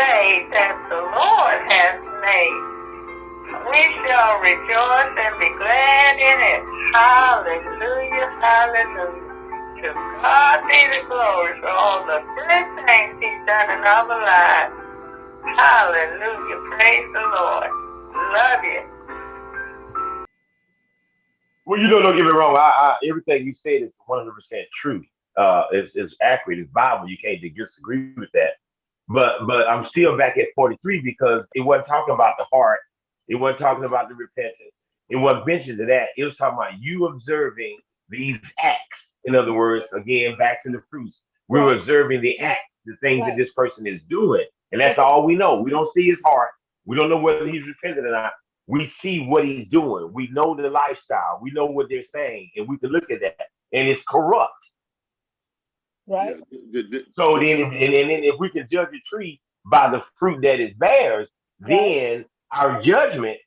day that the Lord has made. We shall rejoice and be glad in it. Hallelujah, hallelujah. To God be the glory for all the good things he's done in our lives. Hallelujah, praise the Lord. Love you. Well, you know, don't get me wrong. I, I, everything you said is 100% true. Uh, is is accurate. It's Bible. You can't disagree with that. But but I'm still back at 43 because it wasn't talking about the heart. It wasn't talking about the repentance. It wasn't mentioned to that. It was talking about you observing these acts. In other words, again, back to the fruits. We're Right. observing the acts, the things Right. that this person is doing. And that's all we know. We don't see his heart. We don't know whether he's repentant or not. We see what he's doing. We know the lifestyle. We know what they're saying. And we can look at that. And it's corrupt. Right? Yeah, the- the- So then, and, and then if we can judge a tree by the fruit that it bears, then our judgment,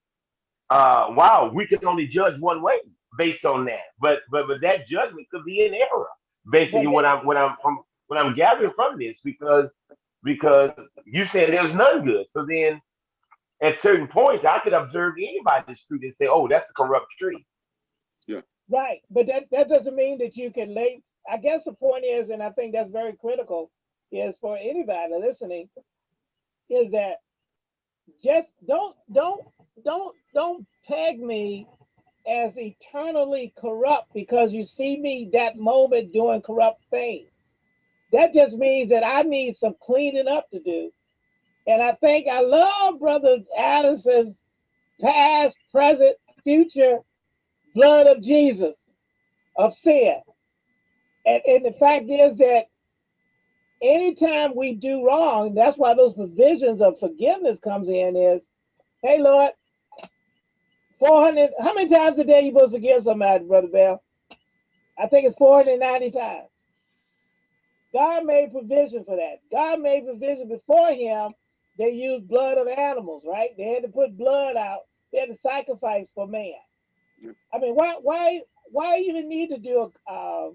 uh, wow, we can only judge one way based on that. But but but that judgment could be in error. Basically, But what I'm what I'm from what I'm gathering from this because because you said there's none good. So then at certain points I could observe anybody's fruit and say, oh, that's a corrupt tree. Yeah. Right. But that, that doesn't mean that you can lay. I guess the point is, and I think that's very critical, is for anybody listening, is that just don't don't don't don't peg me as eternally corrupt because you see me that moment doing corrupt things. That just means that I need some cleaning up to do. And I think I love Brother Addison's past, present, future blood of Jesus of sin. And, and the fact is that anytime we do wrong, that's why those provisions of forgiveness comes in is, hey Lord, 400, how many times a day you supposed to forgive somebody, Brother Bell? I think it's 490 times. God made provision for that. God made provision before him. They used blood of animals, right? They had to put blood out. They had to sacrifice for man. I mean, why, why, why even need to do a, uh,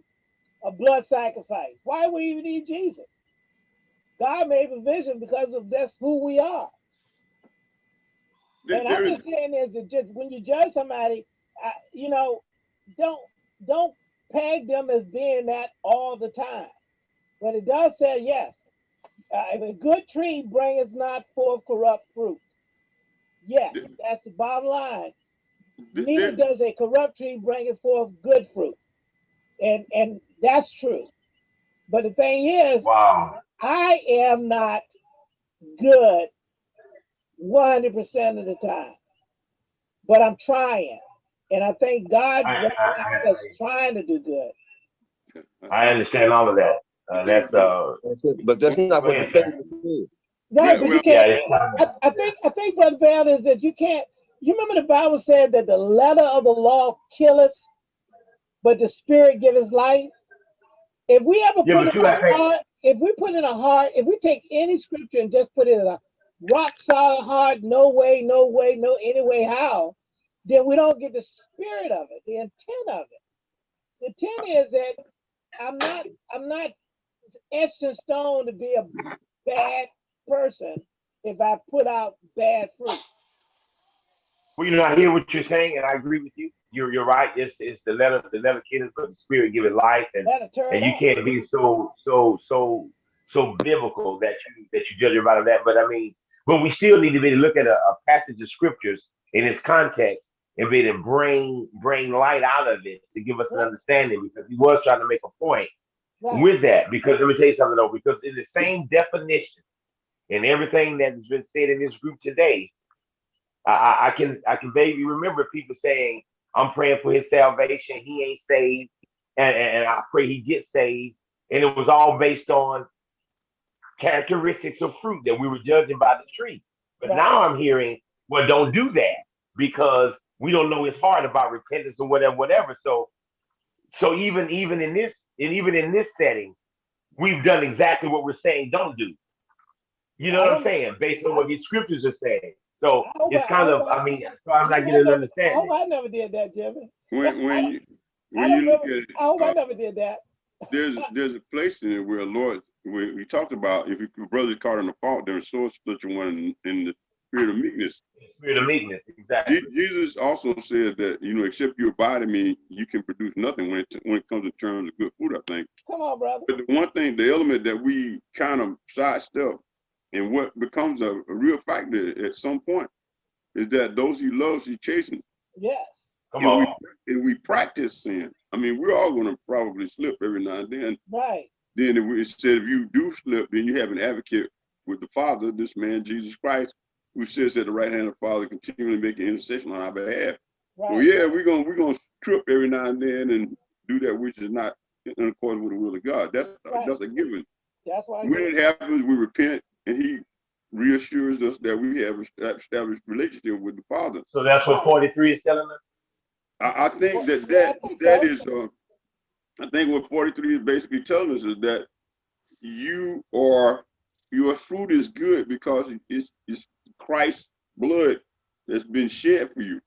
a blood sacrifice? Why would you need Jesus? God made provision because of that's who we are. there- And I'm just saying is that just when you judge somebody, I, you know, don't don't peg them as being that all the time. But it does say yes. Uh, if a good tree bringeth not forth corrupt fruit. Yes, Th- that's the bottom line. there- Neither does a corrupt tree bring it forth good fruit. And and that's true. But the thing is, Wow. I am not good 100% of the time, but I'm trying. And I think God I- wants I- us trying to do good. I understand all of that. Uh, that's uh That's it. But that's not what Go the ahead, sir. statement is. Right, Yeah, but you can't. it's I, I think I think Brother Bell is that you can't. You remember the Bible said that the letter of the law killeth, but the spirit giveth life. If we ever Yeah, put in you a heart, if we put in a heart, if we take any scripture and just put it in a rock solid heart, no way, no way, no any way, how, then we don't get the spirit of it, the intent of it. The intent is that I'm not, I'm not etched in stone to be a bad person if I put out bad fruit. Well, you know, I hear what you're saying, and I agree with you. You're you're right. It's it's the letter the letter killeth, but the spirit give it life, and and you can't be so so so so biblical that you that you judge about that. But I mean, but we still need to be to look at a, a passage of scriptures in its context and be to bring bring light out of it to give us an understanding because he was trying to make a point Right. with that. Because let me tell you something though, because in the same definitions and everything that has been said in this group today, I, I, I can I can vaguely remember people saying, I'm praying for his salvation, he ain't saved, and, and, I pray he gets saved. And it was all based on characteristics of fruit that we were judging by the tree. But Right. now I'm hearing, well, don't do that because we don't know his heart about repentance or whatever, whatever. So so even even in this and even in this setting, we've done exactly what we're saying don't do. You know what I'm saying? Based on what these scriptures are saying. So I hope it's kind I of, hope I- I mean, so I'm I not hope getting I an never- I understanding. hope I never did that, Jimmy. When when you when you look remember- at it, oh, hope I uh, never did that. there's there's a place in it where Lord we, we talked about if your brother's caught in the fault, then sword split your one in, in the spirit of meekness. Spirit of meekness, exactly. Je- Jesus also said that you know, except you abide in me, you can produce nothing when it when it comes to terms of good food. I think. Come on, brother. But the one thing, the element that we kind of sidestep, and what becomes a, a real factor at some point, is that those he loves, he chastens. Yes. Come and on. we and we practice sin. I mean, we're all going to probably slip every now and then. Right. Then if we, it said if you do slip, then you have an advocate with the Father, this man Jesus Christ, who sits at the right hand of the Father, continually making intercession on our behalf. Right. Well, yeah, we're gonna we're gonna trip every now and then and do that which is not in accordance with the will of God. That's Right. that's a given. That's why. When it happens, we repent, and He reassures us that we have established relationship with the Father. So that's what 43 is telling us? I, I think that Yeah, I that think that so. is, uh, I think what forty-three is basically telling us is that you are, your fruit is good because it's, it's Christ's blood that's been shed for you.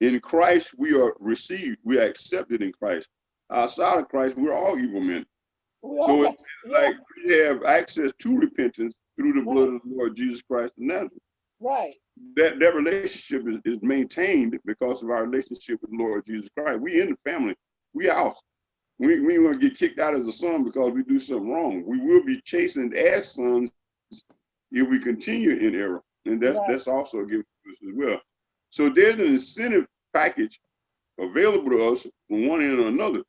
In Christ, we are received, we are accepted in Christ. Outside of Christ, we're all evil men. We So it's like we have access to repentance through the blood of the Lord Jesus Christ of Nazareth right. that that relationship is, is maintained because of our relationship with the Lord Jesus Christ. We in the family. We out. We we want to get kicked out as a son because we do something wrong. We will be chastened as sons if we continue in error, and that's Right. that's also given to us as well. So there's an incentive package available to us from one end or another.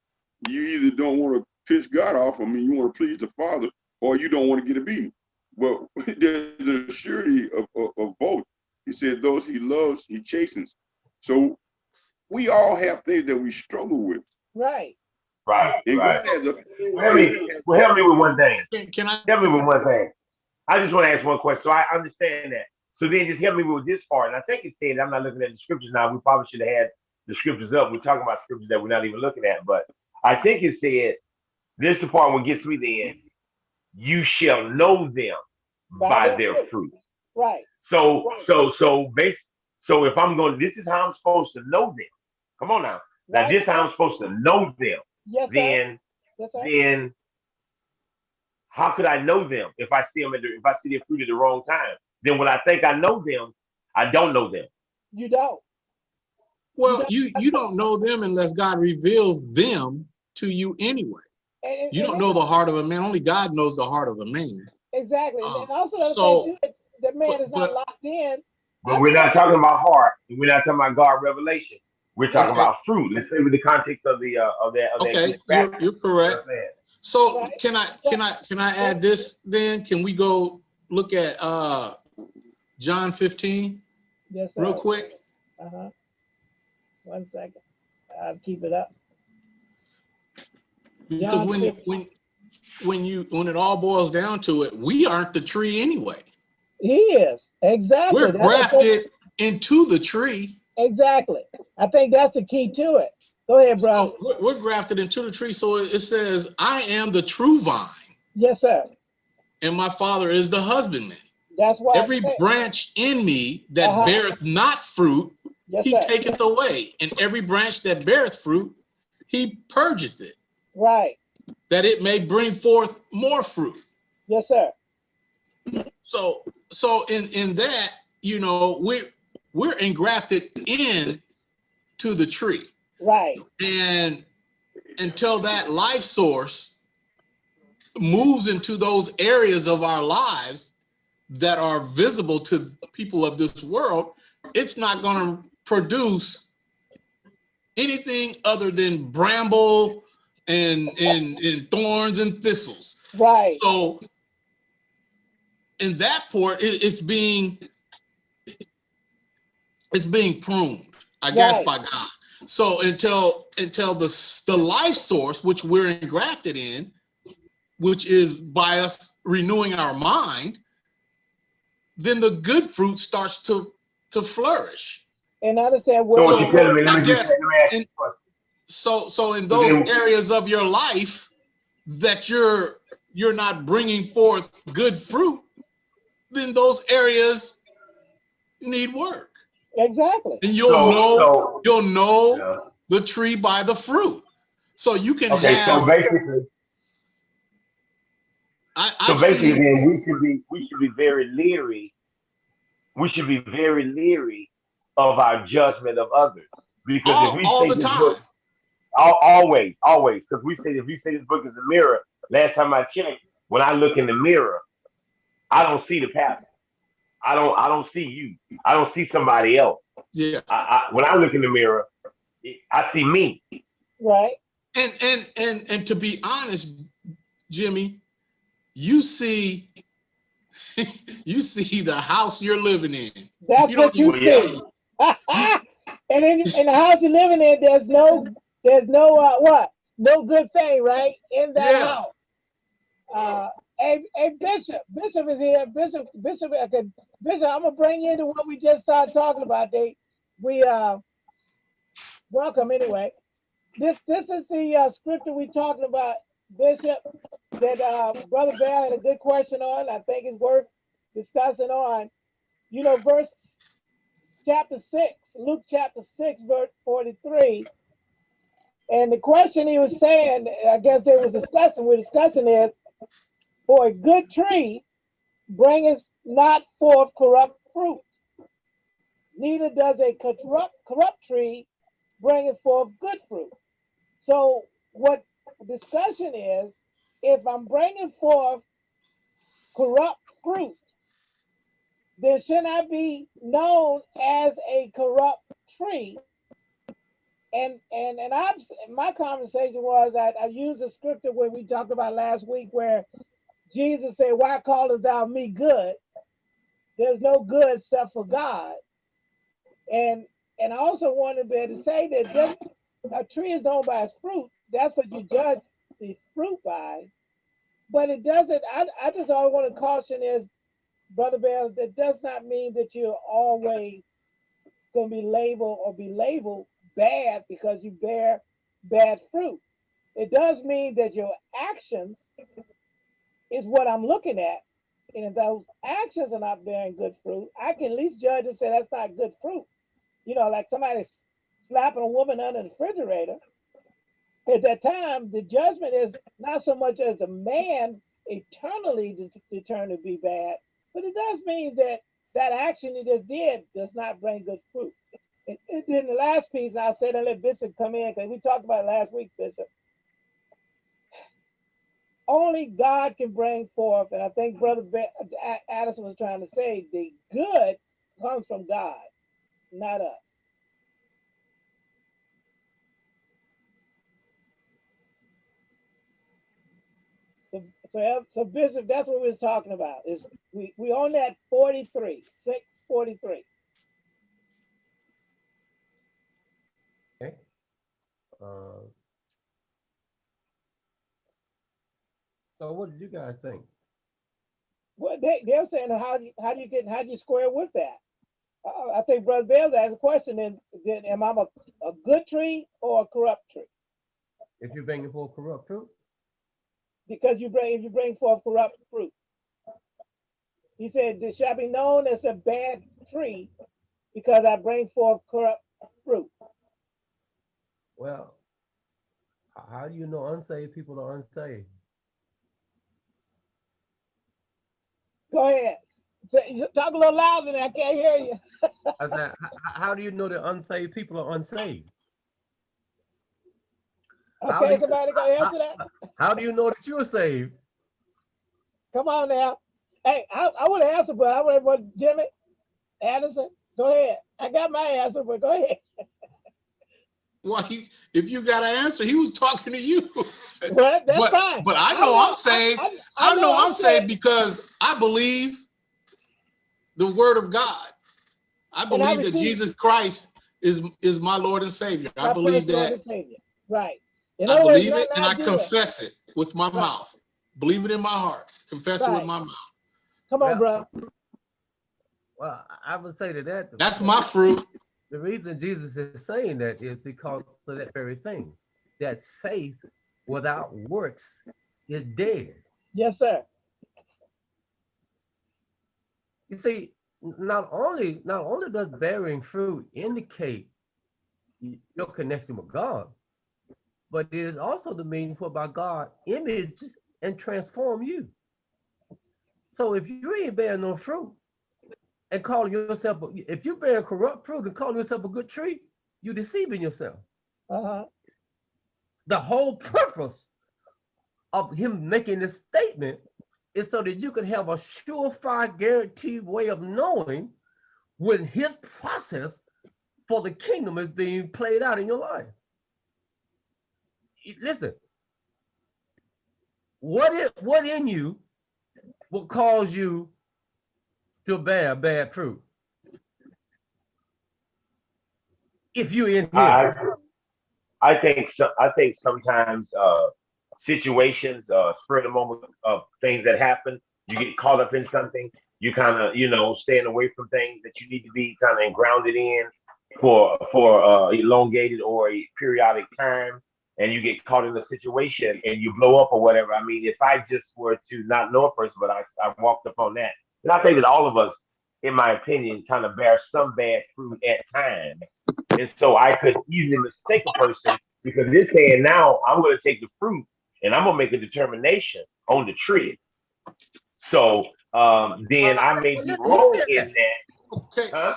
You either don't want to piss God off, I mean, you want to please the Father, or you don't want to get a beating. But there's a surety of, of, of both. He said, those he loves, he chastens. So we all have things that we struggle with. Right. Right, And right. God has a Well, help me, well, help me with one thing. Can, can I? Help me with one thing. I just want to ask one question. So I understand that. So then just help me with this part. And I think it said, I'm not looking at the scriptures now. We probably should have had the scriptures up. We're talking about scriptures that we're not even looking at. But I think it said, this is the part what gets me then. You shall know them by their fruit. Right. So, so, so base. So if I'm going, this is how I'm supposed to know them. Come on now. Now this is how I'm supposed to know them. Yes, sir. Then, Yes, sir. then how could I know them if I see them at the, if I see their fruit at the wrong time? Then when I think I know them, I don't know them. You don't. Well, you, you don't know them unless God reveals them to you anyway. And, and- You and don't know the heart of a man. Only God knows the heart of a man. Exactly. And Uh, also the so- thing too, that- that man but- is not but- locked in. But we're not talking about heart. and We're not talking about God revelation. We're talking Okay. about fruit. Let's stay with the context of the uh, of that. Of Okay, that you're, you're correct. So Right. can I, can I, can I add this then? Can we go look at, uh, John fifteen Yes, sir. real quick? Uh-huh. One second. I'll keep it up. Because when, 15. when, when you, when it all boils down to it, we aren't the tree anyway. He is. Exactly. We're grafted into the tree. Exactly. I think that's the key to it. Go ahead, bro. So We're, grafted into the tree. So it says, I am the true vine Yes, sir. and my father is the husbandman. That's why. Every branch in me that Uh-huh. beareth not fruit, yes, he sir. taketh away. And every branch that beareth fruit, he purgeth it, Right. that it may bring forth more fruit. Yes, sir. So, so in, in that, you know, we're, we're engrafted in to the tree. Right. And until that life source moves into those areas of our lives that are visible to people of this world, it's not going to produce anything other than bramble and, and, and thorns and thistles. Right. So in that port, it, it's being it's being pruned, I guess, by God. So until until the the life source, which we're engrafted in, which is by us renewing our mind, then the good fruit starts to to flourish. And I understand So what. what you're telling me? Let me I just guess let me ask you in- a question. So so in those then- areas of your life that you're you're not bringing forth good fruit, then those areas need work. Exactly. And you'll So- know so- you'll know Yeah. the tree by the fruit. So you can Okay, so have basically, I, So I've basically, seen, then we should be we should be very leery. We should be very leery of our judgment of others because if all, we all the time. book, al- always, always, because we say if we say this book is a mirror. Last time I checked, when I look in the mirror, I don't see the pastor. I don't I don't see you. I don't see somebody else. Yeah. I, I, when I look in the mirror, I see me. Right? And and and and to be honest, Jimmy, you see you see the house you're living in. That's You don't what you even- see. and in, in the house you're living in, there's no, there's no, uh, what? No good thing, right? In that Yeah. house. Uh, a, hey, Bishop, Bishop is here. Bishop, Bishop, okay, Bishop, I'm gonna bring you into what we just started talking about. They, we, uh, welcome anyway. This, this is the uh, scripture we talking about, Bishop, that uh, Brother Bear had a good question on. I think it's worth discussing on. You know, verse chapter six, Luke chapter six, verse forty-three. And the question he was saying, I guess they were discussing, we're discussing is, for a good tree bringeth not forth corrupt fruit. Neither does a corrupt, corrupt tree bringeth forth good fruit. So what discussion is, if I'm bringing forth corrupt fruit, then should I be known as a corrupt tree? And and and I'm my conversation was I, I used the scripture where we talked about last week where Jesus said, Why callest thou me good? There's no good except for God. And and I also wanted to be able to say that just, a tree is known by its fruit. That's what you judge the fruit by. But it doesn't, I, I just all want to caution is Brother Bell, that does not mean that you're always going to be labeled or be labeled bad because you bear bad fruit. It does mean that your actions is what I'm looking at. And if those actions are not bearing good fruit, I can at least judge and say that's not good fruit. You know, like somebody slapping a woman under the refrigerator. At that time, the judgment is not so much as a man eternally de- determined to be bad, but it does mean that that action he just did does not bring good fruit. And, and then the last piece, I said, and let Bishop come in, because we talked about last week, Bishop. Only God can bring forth, and I think Brother Addison was trying to say, the good comes from God, not us. So, so, so Bishop, that's what we was talking about. Is we we on that 43, 643. Uh, so what did you guys think? Well, they they're saying how do you, how do you get how do you square with that? Uh, I think Brother Bell asked a question. Then, then am I a, a good tree or a corrupt tree? If you're bringing forth corrupt fruit, Because you bring if you bring forth corrupt fruit. He said, "This shall be known as a bad tree, because I bring forth corrupt fruit." Well, how do you know unsaved people are unsaved? Go ahead. Talk a little louder. I can't hear you. I said, h- h- how do you know that unsaved people are unsaved? How do Okay, you- somebody go answer that. How do you know that you're saved? Come on now. Hey, I, I would answer, but I would want Jimmy Anderson. Go ahead. I got my answer, but go ahead. Well, he, if you got an answer, he was talking to you. But that's But- fine. but I know I'm saved. I, I know I'm saved because I believe the word of God. I And I believe that Jesus Christ is is my Lord and Savior. I my believe that. Right. In I other words, believe it and I not do it. confess it with my Right. mouth. Believe it in my heart. Confess it with my mouth. Come on, Well, bro. Well, I I would say to that. That's my fruit. The reason Jesus is saying that is because of that very thing, that faith without works is dead. Yes, sir. You see, not only not only does bearing fruit indicate your connection with God, but it is also the means whereby God image and transform you. So if you ain't bearing no fruit and calling yourself, a- if you bear corrupt fruit and calling yourself a good tree, you're deceiving yourself. Uh-huh. The whole purpose of him making this statement is so that you can have a surefire guaranteed way of knowing when his process for the kingdom is being played out in your life. Listen, what it what in you will cause you to bear bad fruit? If you're in here, I, I think so, I think sometimes uh, situations, uh, spur of the moment of things that happen, you get caught up in something. You kind of, you know, staying away from things that you need to be kind of grounded in for for uh, elongated or a periodic time, and you get caught in a situation and you blow up or whatever. I mean, if I just were to not know a person, but I I walked upon that, and I think that all of us, in my opinion, kind of bear some bad fruit at times. And so I could easily mistake a person because this saying now I'm going to take the fruit and I'm going to make a determination on the tree. So um, then I may be wrong in that. Okay, Huh?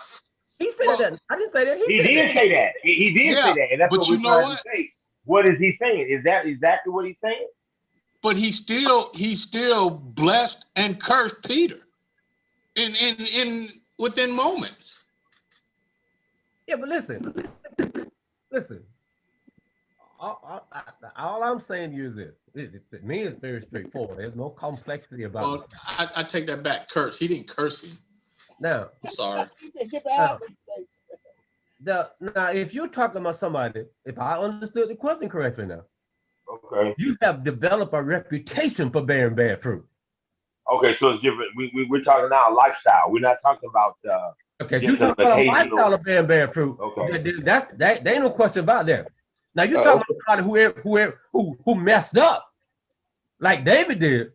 he said Well, that. I didn't say that. He, He did that. say that. He, he did Yeah, say that, and that's but what you we're know trying what? to say. What is he saying? Is that exactly what he's saying? but he still, he still blessed and cursed Peter in, in, in, within moments. Yeah, but listen, listen. All, all, I- all I'm saying to you is this: it, it- to me, it's very straightforward. There's no complexity about Well, it. I, I take that back, curse. He didn't curse him. Now, I'm sorry. He said, get back. the now, if you're talking about somebody, if I understood the question correctly, now Okay. you have developed a reputation for bearing bad fruit. Okay, so it's different. We, we we're talking now lifestyle. We're not talking about. uh Okay, so you an talking about a occasional- lifestyle of bearing bad fruit. Okay. that- that- That's that. There ain't no question about that. Now you Uh, talking about somebody who who who who messed up, like David did,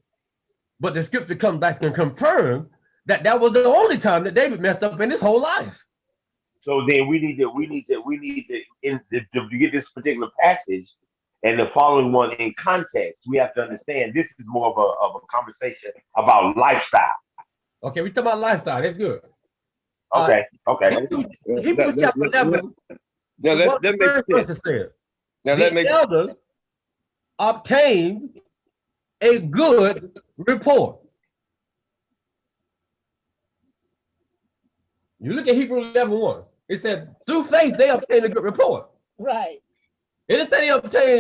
but the scripture comes back and confirm that that was the only time that David messed up in his whole life. So then we need to we need to we need to in to, to get this particular passage and the following one in context. We have to understand this is more of a of a conversation about lifestyle. Okay, we talking about lifestyle. That's good. Uh, Okay, okay. Hebrews, Uh, Hebrews that- that- chapter that- eleven. Now that, that makes sense. verse said. Now that the makes elders obtained a good report. You look at Hebrews 11 1. It said, through faith, they obtained a good report. Right. It didn't say they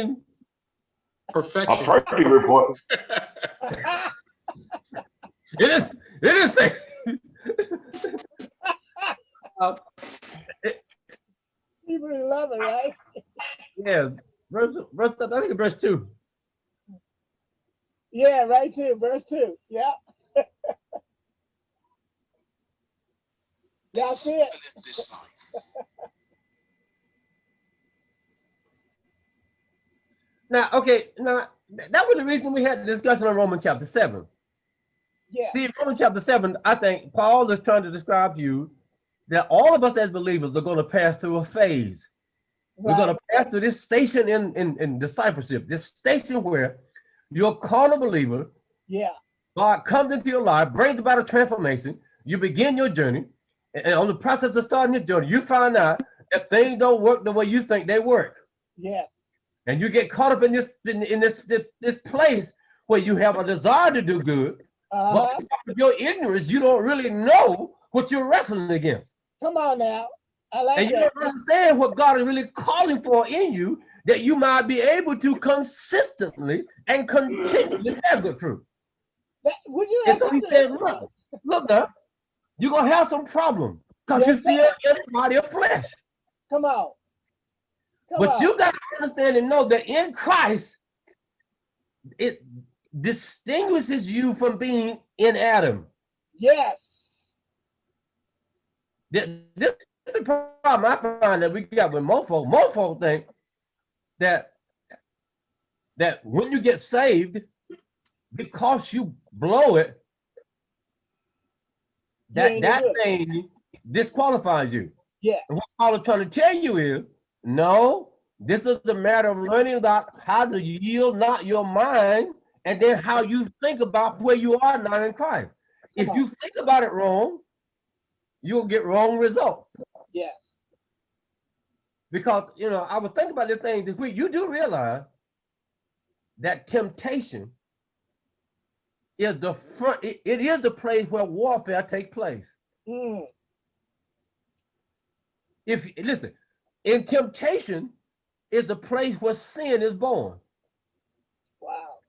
A Perfection. perfect report. it is, it didn't say. Uh, Hebrew 11, right? yeah, verse, verse, I think it's verse 2. Yeah, right too. Verse 2. Yeah. That's it. Now, okay, now that was the reason we had the discussion on Romans chapter 7. Yeah. See, in Romans chapter 7, I think Paul is trying to describe to you that all of us as believers are going to pass through a phase. We're going to pass through this station in, in, in discipleship, this station where you're called a carnal believer, Yeah. God comes into your life, brings about a transformation, you begin your journey, and and on the process of starting this journey, you find out that things don't work the way you think they work. Yes. And you get caught up in this in, in this, this this place where you have a desire to do good, Uh-huh. but because of your ignorance, you don't really know what you're wrestling against. Come on now. I like And you that. don't understand what God is really calling for in you that you might be able to consistently and continually have good fruit. That- Would you And so he said, look, look now, you're gonna have some problem because you're still in the body of flesh. Come on. Come But on. you got to understand and know that in Christ, it distinguishes you from being in Adam. Yes. Th- This is the problem I find that we got with mofo. Mofo think that that when you get saved, because you blow it, that that thing disqualifies you. Yeah. And what Paul is trying to tell you is, no, this is the matter of learning about how to yield not your mind, and then how you think about where you are not in Christ. if you think about it wrong, you'll get wrong results. Yes. Because you know, I was thinking about this thing. You do realize that temptation is the front. It, it is the place where warfare takes place. Mm, If listen, in temptation is the place where sin is born. wow.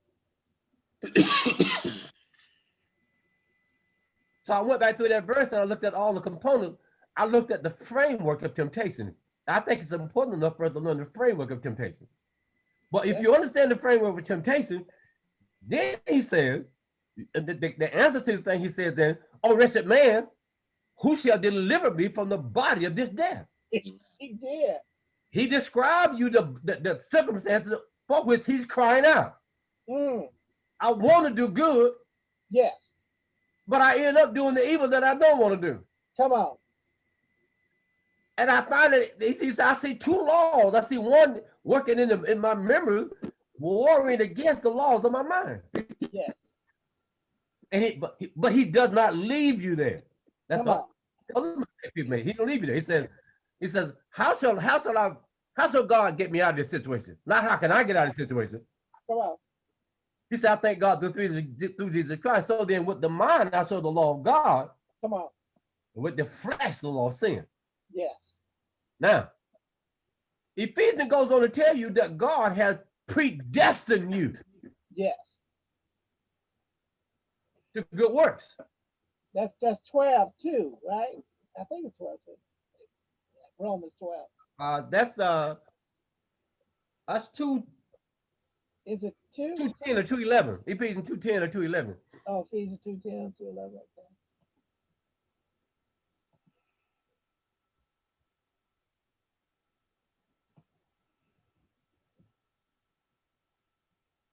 So I went back through that verse and I looked at all the components. I looked at the framework of temptation. I think it's important enough for us to learn the framework of temptation. But if you understand the framework of temptation, then he says, the, the, the answer to the thing he says then, oh wretched man, who shall deliver me from the body of this death? Mm-hmm. He did. He described you the, the, the circumstances for which he's crying out. Mm, I want to do good, yes. but I end up doing the evil that I don't want to do. Come on. And I find that he says, I see two laws. I see one working in the, in my memory, warring against the laws of my mind. Yes. And he but he, but he does not leave you there. That's Come all. other mistakes we've made. He don't leave you there. He says, he says, how shall how shall I how shall God get me out of this situation? Not how can I get out of this situation? Come on. He said, I thank God through, through, Jesus Christ. So then with the mind, I show the law of God, Come on. with the flesh, the law of sin. Yes. Now, Ephesians goes on to tell you that God has predestined you Yes. to good works. That's that's 12 too, right? I think it's 12 too. Romans 12. Uh, that's uh, that's two Is it two? two ten or two eleven. Ephesians two ten or two eleven. Oh, Ephesians 2 10, 2 11.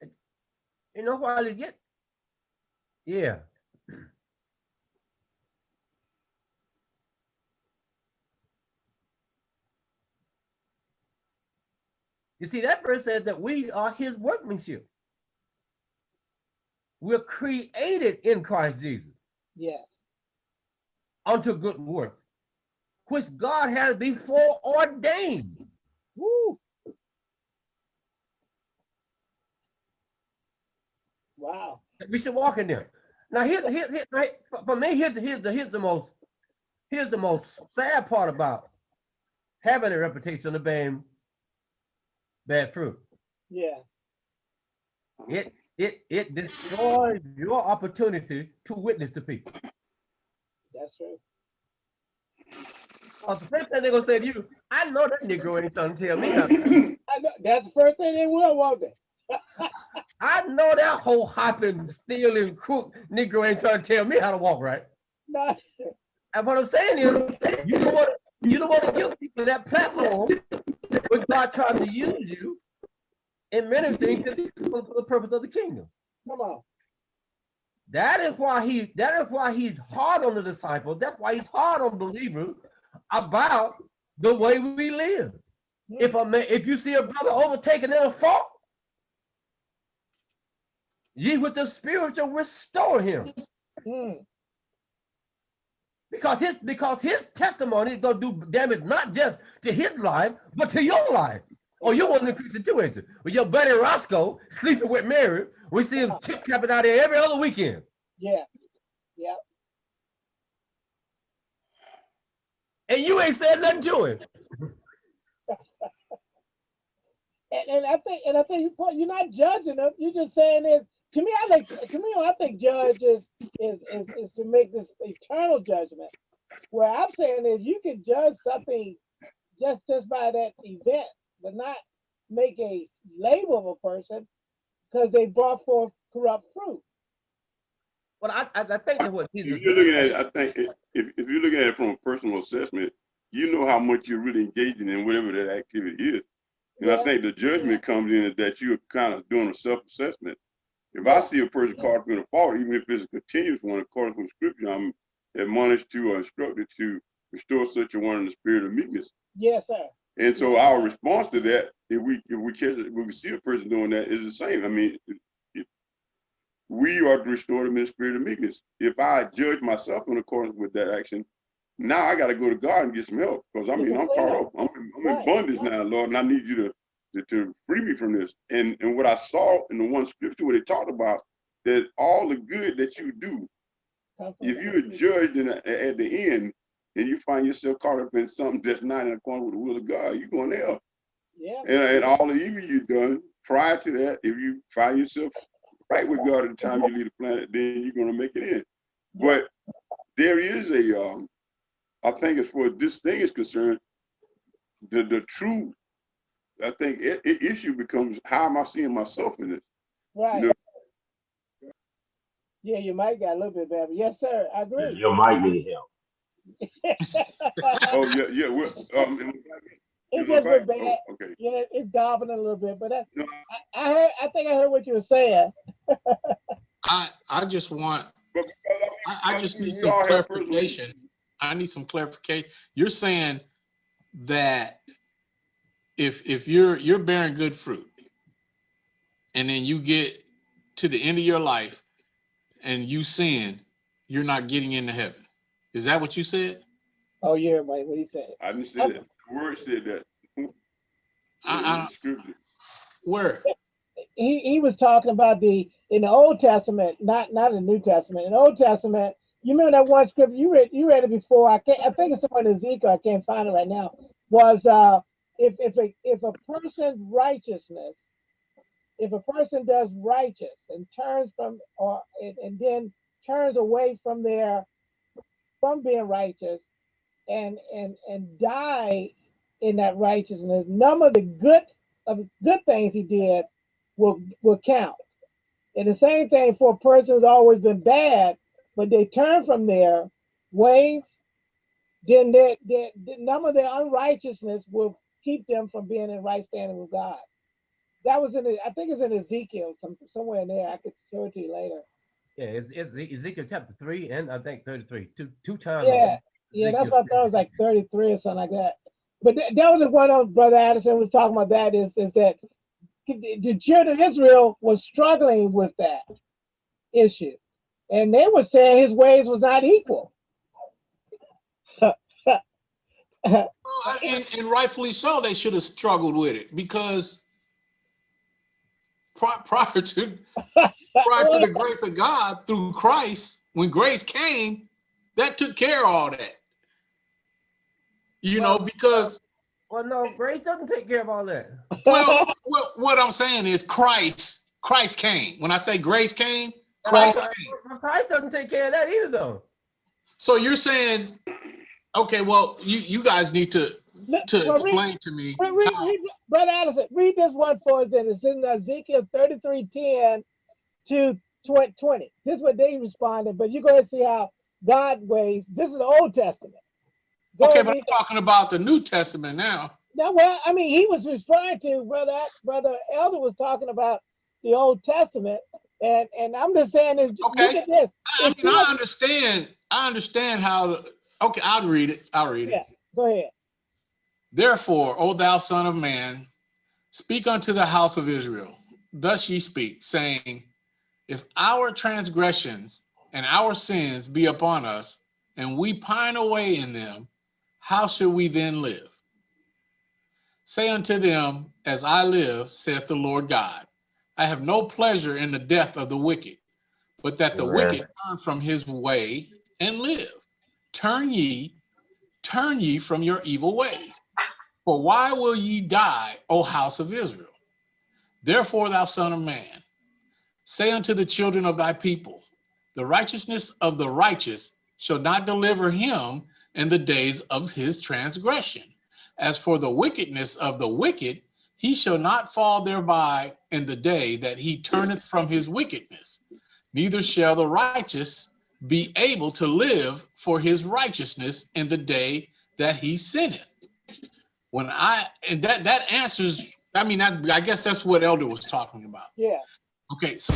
Okay. You know while it's yet, yeah. You see, that verse says that we are his workmanship. We're created in Christ Jesus Yes. unto good works, which God has before ordained. Woo. Wow. We should walk in there. Now, here's, here's, here's for- for me, here's the, here's the, here's the most, here's the most sad part about having a reputation of being bad fruit. Yeah. It, it, it destroys your opportunity to witness to people. That's true. Uh, the first thing they're gonna say to you, I know that Negro ain't trying to tell me nothing. I know that's the first thing they will, won't they? I know that whole hopping, stealing, crook Negro ain't trying to tell me how to walk right. No. And what I'm saying is, you don't want to, you don't want to give people that platform when God tries to use you in to the, for the purpose of the kingdom. Come on. That is why he that is why he's hard on the disciples. That's why he's hard on believers about the way we live. If a man, if you see a brother overtaken in a fault, ye with the spiritual restore him. Mm, Because his because his testimony is gonna do damage not just to his life, but to your life. Or you want to increase situation. With your buddy Roscoe sleeping with Mary, we see him chip capping out there every other weekend. yeah. Yeah. And you ain't said nothing to him. And, and I think and I think you you're not judging them. You're just saying is to me, I think to me, I think judge is is is, is to make this eternal judgment. Where I'm saying is you can judge something just just by that event, but not make a label of a person because they brought forth corrupt fruit. Well, I, I, I think that what Jesus If you're looking at it, I think if, if you're looking at it from a personal assessment, you know how much you're really engaging in whatever that activity is. And I think the judgment comes in that you're kind of doing a self-assessment. If I see a person caught up in a fault, even if it's a continuous one, according to scripture, I'm admonished to or instructed to restore such a one in the spirit of meekness. Yes, sir. And so our response to that, if we if we catch it, if we see a person doing that, is the same. I mean, we are to restore them in the spirit of meekness. If I judge myself in accordance with that action, now I got to go to God and get some help because I mean I'm caught up. I'm, in- I'm in Right. bondage now, Lord, and I need you to, to to free me from this. And and what I saw in the one scripture where they talked about that all the good that you do, if you're judged in a, at the end and you find yourself caught up in something that's not in accordance with the will of God, you're going to hell. Yeah, And, and all the evil you've done prior to that, if you find yourself right with God at the time you leave the planet, then you're gonna make it in. But there is a, um, I think as far as this thing is concerned, the the true, I think it, i- issue becomes how am I seeing myself in this? right. No. Yeah, you might got a little bit better. Yes, sir, I agree. Your mic need help. Oh yeah, yeah. Well, um, am It I just back? bad. Oh, okay. Yeah, it's gobbling a little bit, but I, No. I, I heard, I think I heard what you were saying. I, I just want, But because I, I just need some all have personal- clarification. I need some clarification. You're saying that if, if you're, you're bearing good fruit and then you get to the end of your life and you sin, you're not getting into heaven. Is that what you said? Oh, yeah, Mike, what he said. I didn't say that. The word said that. in I, I, where? He, he was talking about the, in the Old Testament, not, not in the New Testament. In the Old Testament, you remember that one scripture, you read, you read it before. I can't, I think it's somewhere in Ezekiel, I can't find it right now. Was, uh, if, if a, if a person's righteousness, if a person does righteous and turns from, or, and, and then turns away from their, from being righteous and, and, and die in that righteousness, none of the good, of good things he did will, will count. And the same thing for a person who's always been bad, but they turn from their ways, then their, their, the none of their unrighteousness will keep them from being in right standing with God. That was in, the- I think it's in Ezekiel, some, somewhere in there. I could show it to you later. Yeah, it's, it's Ezekiel chapter three and I think thirty-three, two, two times. Yeah, yeah, that's what I thought it was like 33 or something like that. But th- that was the one of Brother Addison was talking about that is, is that the the children of Israel was struggling with that issue. And they were saying his ways was not equal. Well, And, and rightfully so, they should have struggled with it because pri- prior to prior to the grace of God through Christ, when grace came, that took care of all that. You know, because Well, no, grace doesn't take care of all that. well, what, what I'm saying is Christ, Christ came. When I say grace came, Christ Christ, came. Christ doesn't take care of that either, though. So you're saying, okay, well, you you guys need to to well, read- explain to me read- read- read- Brother Addison, read this one for us then. It's in Ezekiel 33 10 to 20. 20. This is what they responded, but you go ahead and see how God ways. This is the Old Testament. Go okay, and but I'm talking about the New Testament now. Now, well, I mean, he was referring to brother, brother Elder was talking about the Old Testament, and and I'm just saying is look Okay. at this. I If mean, I understand. I understand how. Okay, I'll read it. I'll read it. Yeah. Go ahead. Therefore, O thou son of man, speak unto the house of Israel. Thus ye speak, saying, If our transgressions and our sins be upon us, and we pine away in them, how shall we then live? Say unto them, As I live, saith the Lord God, I have no pleasure in the death of the wicked, but that the Amen. wicked turn from his way and live. Turn ye, turn ye from your evil ways. For why will ye die, O house of Israel? Therefore, thou son of man, say unto the children of thy people, the righteousness of the righteous shall not deliver him in the days of his transgression. As for the wickedness of the wicked, he shall not fall thereby in the day that he turneth from his wickedness. Neither shall the righteous be able to live for his righteousness in the day that he sinneth. When I, and that, that answers, I mean, I, I guess that's what Elder was talking about. Yeah. Okay, so